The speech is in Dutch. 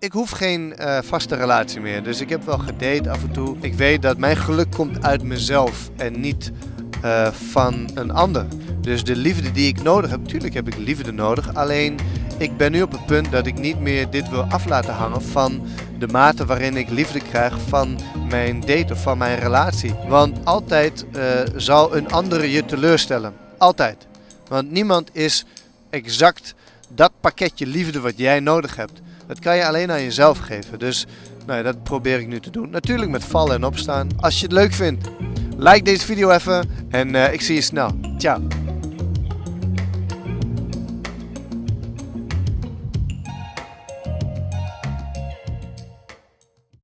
Ik hoef geen uh, vaste relatie meer, dus ik heb wel gedate af en toe. Ik weet dat mijn geluk komt uit mezelf en niet uh, van een ander. Dus de liefde die ik nodig heb, natuurlijk heb ik liefde nodig. Alleen ik ben nu op het punt dat ik niet meer dit wil af laten hangen van de mate waarin ik liefde krijg van mijn date of van mijn relatie. Want altijd uh, zal een andere je teleurstellen. Altijd. Want niemand is exact dat pakketje liefde wat jij nodig hebt. Dat kan je alleen aan jezelf geven. Dus nou ja, dat probeer ik nu te doen. Natuurlijk met vallen en opstaan. Als je het leuk vindt, like deze video even en uh, ik zie je snel. Ciao.